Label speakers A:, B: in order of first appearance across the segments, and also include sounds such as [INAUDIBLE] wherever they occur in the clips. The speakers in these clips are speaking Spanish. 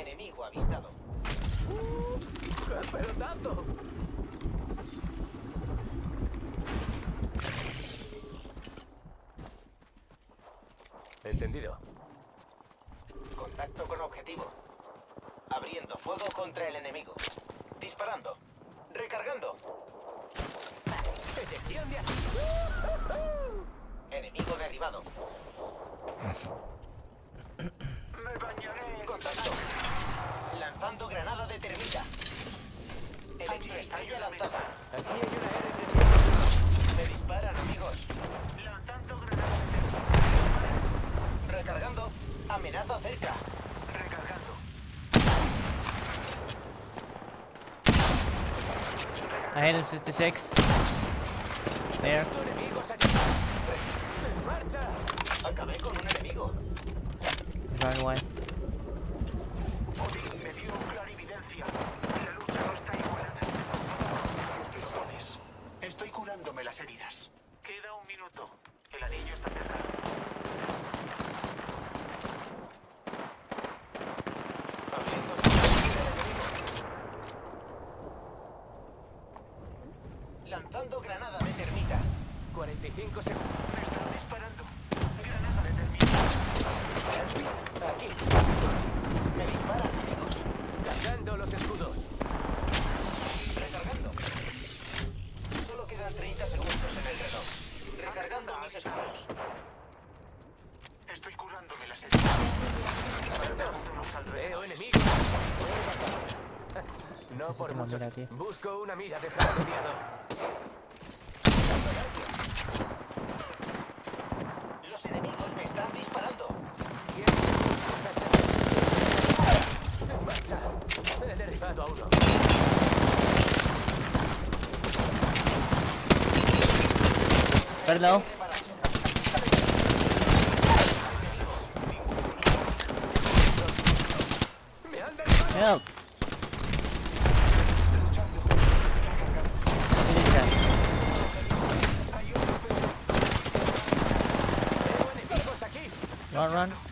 A: Enemigo avistado.
B: ¡Qué pelotazo! Entendido.
A: Contacto con objetivo. Abriendo fuego contra el enemigo. Disparando. Recargando.
B: ¡Detección de!
A: Enemigo derribado. [LAUGHS] Lanzando granada de termita. Electroestrella lanzada.
B: Aquí hay una R3.
A: Me disparan, amigos.
C: lanzando granadas de
A: Recargando. Amenaza cerca.
C: recargando.
D: Ahead in 66. There.
A: Acabé con un enemigo.
D: Run away.
C: Odín me dio clarividencia. La lucha no está igualada. Explosiones. Curándome las heridas. Queda un minuto. El anillo está cerca.
A: Abriendo fuego contra el enemigo. Lanzando granada de termita.
B: 45 segundos.
C: Me están disparando. Granada de termita.
A: Aquí. Me disparan, amigos.
B: Cargando los escudos.
A: Recargando. Solo quedan 30 segundos en el reloj. Recargando mis escudos.
C: Estoy curándome las heridas. Preparando los
B: Veo enemigos. [LAUGHS] No por mucho.
D: mira, tío.
B: Busco una mira de francotirador.
A: Los enemigos me están disparando.
B: Marcha. He derribado a uno.
D: Perdón.
B: ¡Me han derribado!
D: Help. Finish
B: ¡Veo enemigos aquí!
D: that. Run, run.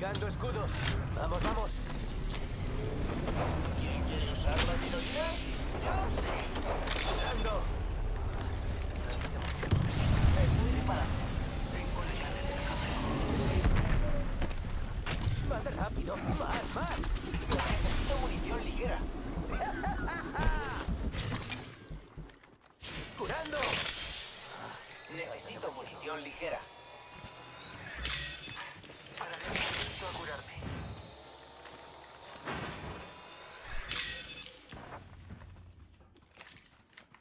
B: Cargando escudos. Vamos, vamos.
A: ¿Quién quiere usar la tirolina? Yo sí.
B: Cargando.
A: Estoy disparando.
C: Tengo la llave del café.
B: Más rápido. Más, más.
A: Necesito munición ligera.
B: Curando.
A: Necesito munición ligera.
C: Pararé un momento a curarme.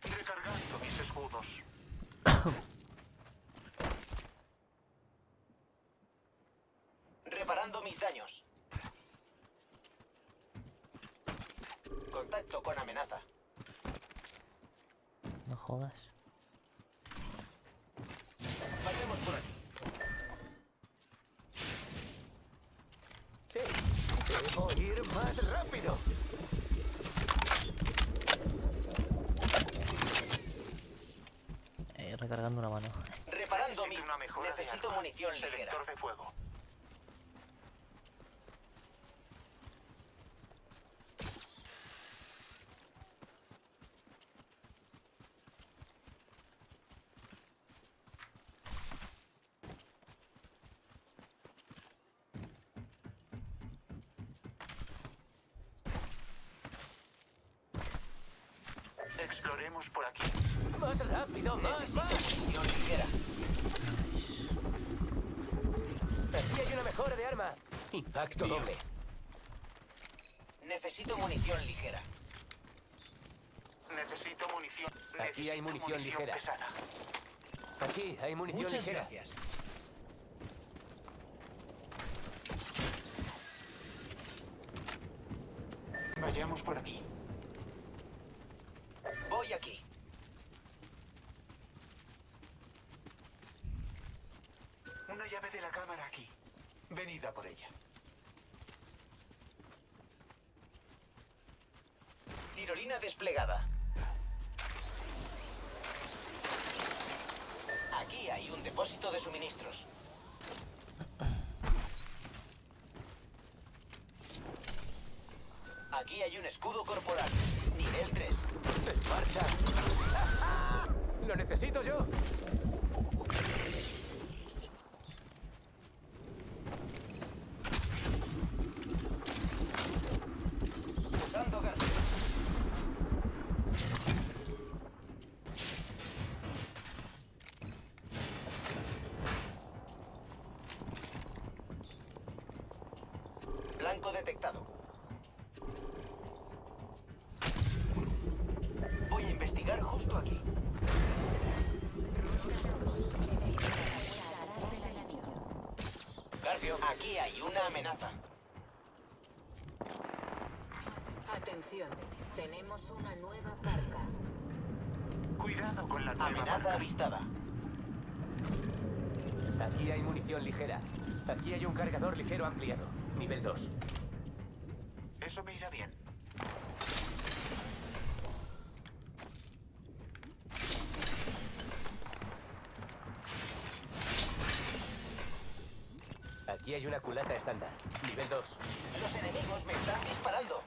C: Recargando mis escudos.
A: Reparando mis daños. Contacto con amenaza.
D: No jodas.
A: Vayamos por aquí.
B: Sí. Debo ir más rápido.
D: Eh, recargando una mano.
A: Reparando mis...
C: Necesito
A: munición ligera.
C: Selector de fuego. Exploremos por aquí.
B: Más rápido, más,
A: Necesito
B: más.
A: munición ligera.
B: Aquí hay una mejora de Impacto doble.
A: Necesito munición ligera.
C: Necesito munición.
B: Aquí hay munición ligera.
C: pesada.
B: Aquí hay munición ligera.
C: Vayamos por aquí.
A: Voy aquí.
C: llave de la cámara aquí. Venid a por ella.
A: Tirolina desplegada. Aquí hay un depósito de suministros. Aquí hay un escudo corporal. Nivel 3.
B: ¡En marcha! ¡Lo necesito yo!
A: Detectado. Voy a investigar justo aquí. Garfio, aquí hay una amenaza.
E: Atención, tenemos una nueva parca.
C: Cuidado con la nueva
A: Amenaza
C: marca.
A: avistada.
B: Aquí hay munición ligera. Aquí hay un cargador ligero ampliado. Nivel 2.
C: Eso me irá bien.
B: Aquí hay una culata estándar. Nivel 2.
A: Los enemigos me están disparando.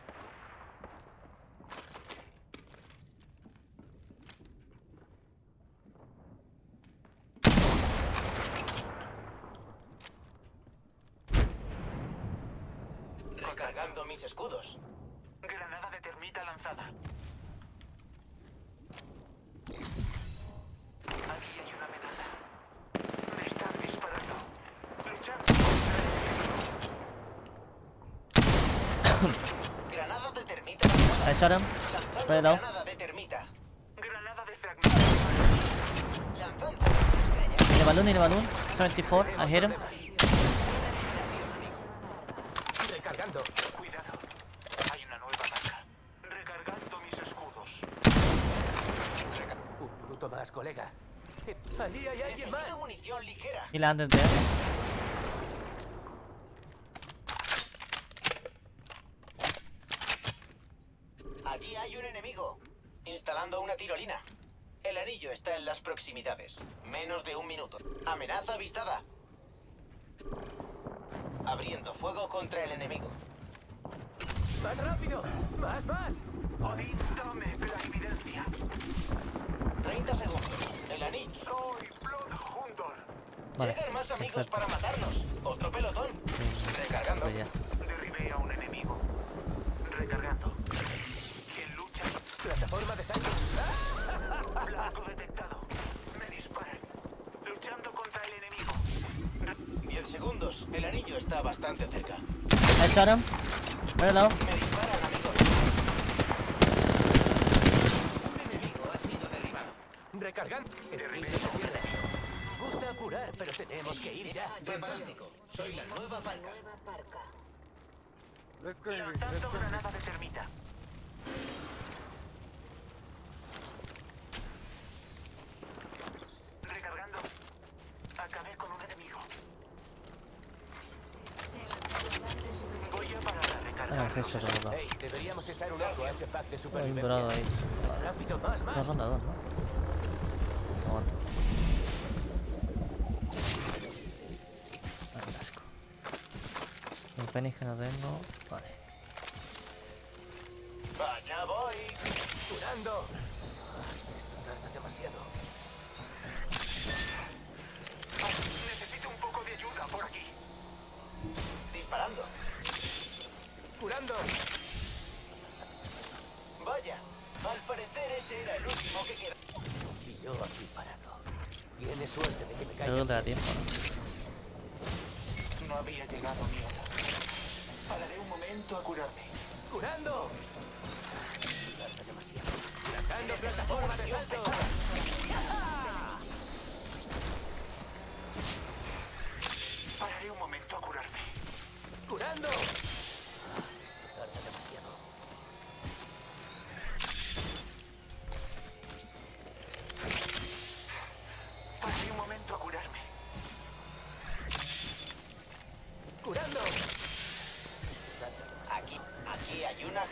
A: Recargando mis escudos.
C: Granada de termita lanzada. Aquí hay una amenaza. Me están disparando.
A: Granada de termita. lanzada. Granada de termita.
C: Granada de fragmentación.
A: Lanzando estrella.
D: In a balloon, in a balloon. 74. I hit him.
B: Recargando.
C: Cuidado. Hay una nueva marca. Recargando mis escudos.
B: Un minuto más, colega. Allí hay alguien más.
A: Necesito munición ligera.
D: He landed there.
A: Allí hay un enemigo. Instalando una tirolina. El anillo está en las proximidades. Menos de un minuto. Amenaza avistada. Abriendo fuego contra el enemigo.
B: ¡Más rápido! ¡Más, más!
C: Odín, dame la evidencia.
A: 30 segundos. El anillo.
C: Soy Bloodhunter.
D: Vale.
A: Llegan más amigos para matarnos. Otro pelotón. Recargando.
D: Ya.
C: Derribé a un enemigo. Recargando. ¿Quién lucha?
B: Plataforma de salto. [LAUGHS]
C: Blanco detectado. Me disparan. Luchando contra el enemigo.
A: 10 segundos. El anillo está bastante cerca.
D: I shot him. Very low.
A: Me amigos. Un enemigo ha sido derribado.
B: Recargando. Se pierde.
C: enemigo.
B: Gusta apurar, pero tenemos que ir ya.
A: Fantástico. Soy la nueva
E: Una
A: parca.
E: nueva parca.
C: Lanzando granada de termita. Recargando. Acabé con un enemigo. Voy a parar a recargar.
D: Ah, es eso.
B: Hey, deberíamos echar un ojo a ese pack de
D: Hay un dorado
B: supervivencia.
D: ahí.
B: Más rápido, más,
D: Una
B: más.
D: ronda dos, ¿no? Penis que no tengo. Vale.
A: Vaya voy.
B: Curando. Esto tarda demasiado.
C: Necesito un poco de ayuda por aquí.
A: Disparando.
B: Curando.
A: Vaya. Al parecer ese era el último que queda.
B: Y yo aquí parado. Tienes suerte de que me caiga.
D: te da tiempo, ¿no?
C: No había llegado mi hora. Pararé un momento a curarme.
B: ¡Curando! Lanzando plataforma de salto.
C: Pararé un momento a curarme.
B: ¡Curando!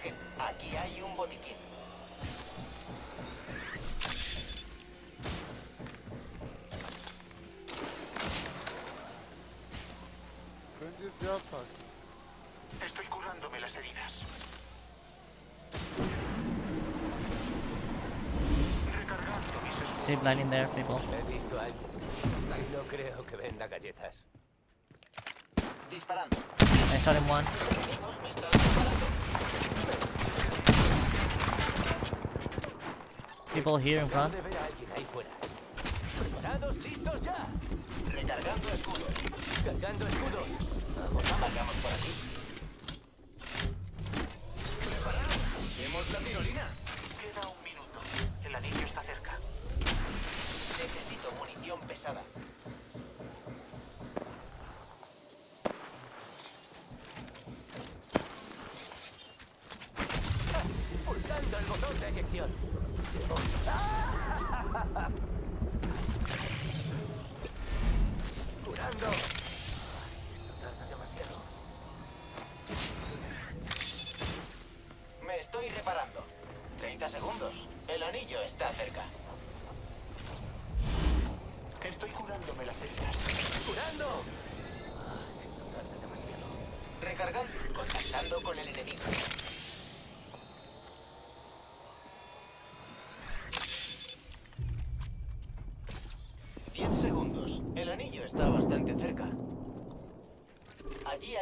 A: Aquí hay una gen... Aquí hay un botiquín.
C: Estoy curándome las heridas. Recargando mis
D: blind in there, people.
B: He visto a alguien. No creo que venda galletas.
A: Disparando.
D: I shot him one. People here in front.
B: ¿Preparados? ¡Listos ya!
A: Recargando escudos.
B: Cargando escudos.
A: Vamos, por aquí. ¿Preparados? ¿Vemos la tirolina?
C: Queda un minuto. El anillo está cerca.
A: Necesito munición pesada.
B: Pulsando el eyección. [LAUGHS] Curando.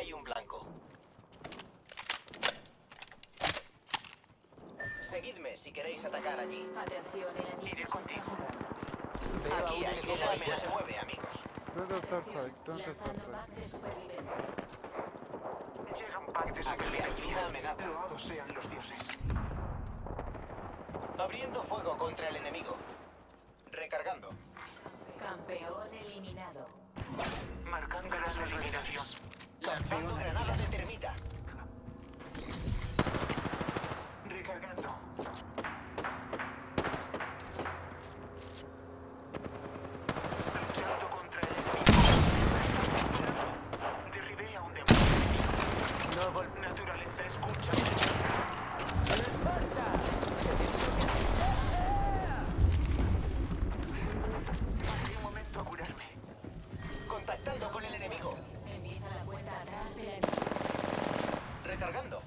A: Hay un blanco. Seguidme si queréis atacar allí.
E: Atención,
C: Iré contigo.
E: está
A: Aquí
B: un
A: hay
B: ahí
A: anillo se mueve, amigos.
F: Don't start fight.
C: Llega un pack de
A: Aquí hay
C: supervivencia.
A: una amenaza.
C: Loados sean los dioses.
A: Abriendo fuego contra el enemigo. Recargando.
E: Campeón eliminado.
C: Marcando las eliminación.
A: Lanzando granada de termita.
C: Recargando. Luchando contra el enemigo. Derribé a un demonio.
B: No vol-
C: Naturaleza, escucha.
B: ¡En marcha!
C: Pasé un momento a curarme.
A: Contactando con el enemigo.
E: Empieza la cuenta atrás del anillo.
A: Recargando.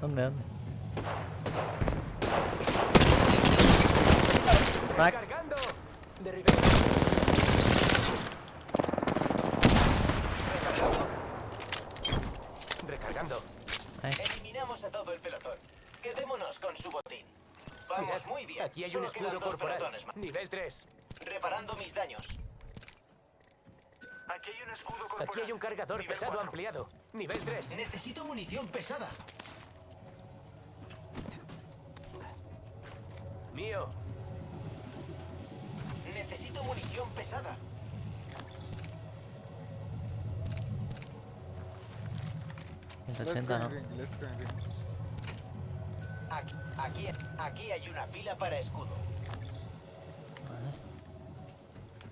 D: ¿Dónde? dónde? Crack.
A: Recargando. Eliminamos a todo el pelotón. Quedémonos con su botín. Vamos muy bien.
B: Aquí hay un escudo corporal. Nivel 3.
A: Reparando mis daños.
C: Aquí hay un escudo corporal.
B: Aquí hay un cargador
C: Nivel
B: pesado
C: cuatro.
B: ampliado. Nivel 3.
A: Necesito munición pesada.
B: Mío.
A: Necesito munición pesada.
D: 180, ¿no?
A: Aquí, aquí, aquí hay una pila para escudo.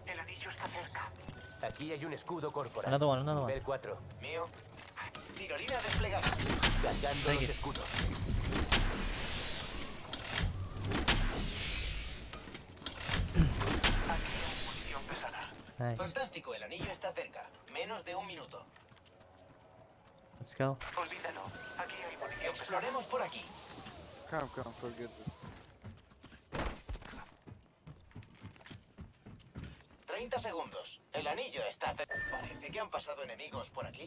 C: El anillo está cerca.
B: Aquí hay un escudo corporal.
D: Another one, another one.
B: Nivel 4.
A: Mío. Tirolina desplegada.
B: Cargando
D: Take
B: los escudos.
C: Aquí hay munición pesada.
D: Nice.
A: Fantástico, el anillo está cerca. Menos de un minuto.
D: Let's go.
C: Olvídalo. Aquí hay munición.
A: Exploremos por aquí.
F: Come, come, forget this.
A: 30 segundos. El anillo está cerca. Parece que han pasado enemigos por aquí.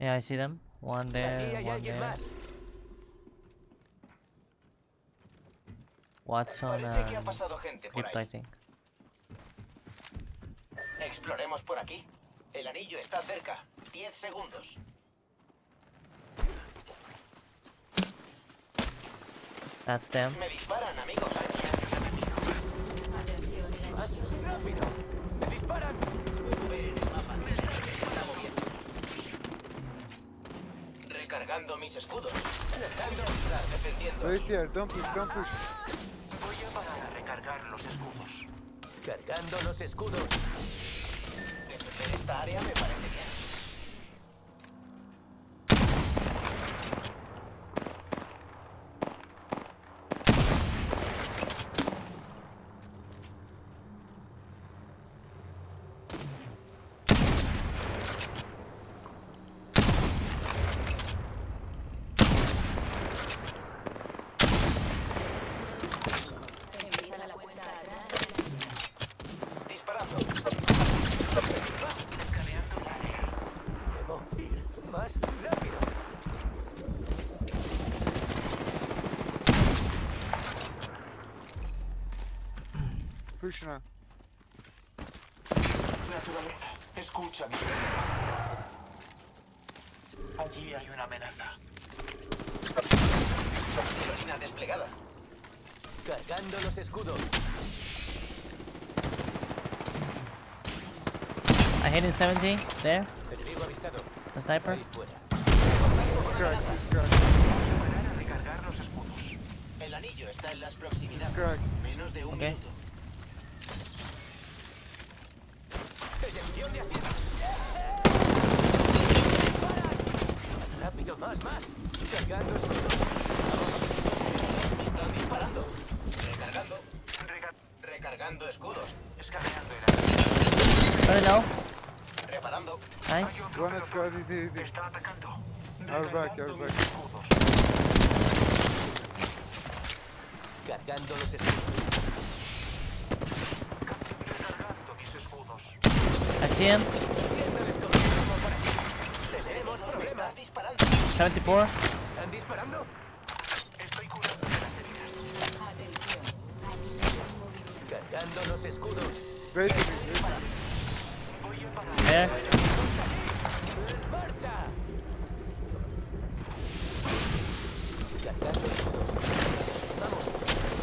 D: Yeah, I see them. One there, one there. Watson
A: Parece que ha
D: and
A: pasado gente por
D: Crypto, I
A: ahí.
D: think.
A: Exploremos por aquí. El anillo está cerca. 10 segundos.
D: That's them.
A: Me disparan, amigos.
B: ¡Me disparan!
A: Recargando mis escudos. Dejando estar defendiendo.
F: Wait here. Don't push, don't push.
C: Recargar los escudos.
B: Cargando los escudos.
A: Esta área me parece bien.
E: Empieza la cuenta atrás del anillo.
A: Disparando.
C: Escaneando el área.
B: Debo ir más rápido.
F: On.
C: Naturaleza, escucha mi Allí hay una amenaza.
A: Desplegada.
B: Cargando los escudos.
D: I hit in 70. There.
B: Enemigo avistado.
D: A sniper.
C: Recargar los escudos.
A: El anillo está en las proximidades. Menos de un minuto.
B: De asiento. Más rápido, más, más. Cargando escudos.
A: Están disparando. Recargando. Recargando escudos.
C: Escaneando el.
A: Reparando.
D: Nice.
F: One is.
C: Está atacando.
F: Back, back.
C: escudos.
B: Cargando los escudos.
A: 100.
D: 74.
B: ¿Están disparando?
C: Estoy curando
B: Cargando los escudos. Eh.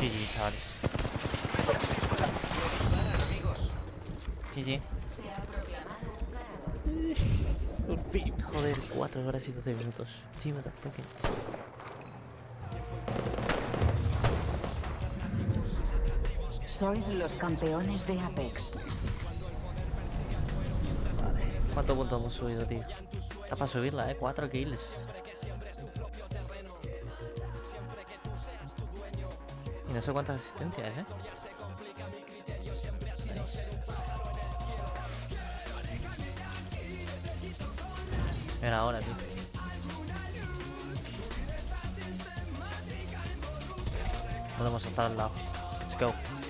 B: Digitales.
D: GG. Fin. Joder, 4 horas y 12 minutos. Sí, me fucking.
G: Sois los campeones de Apex.
D: ¿Cuántos puntos hemos subido, tío? Está para subirla, eh. 4 kills. Y no sé cuántas asistencias, eh. Era ahora, tío. Podemos estar al lado.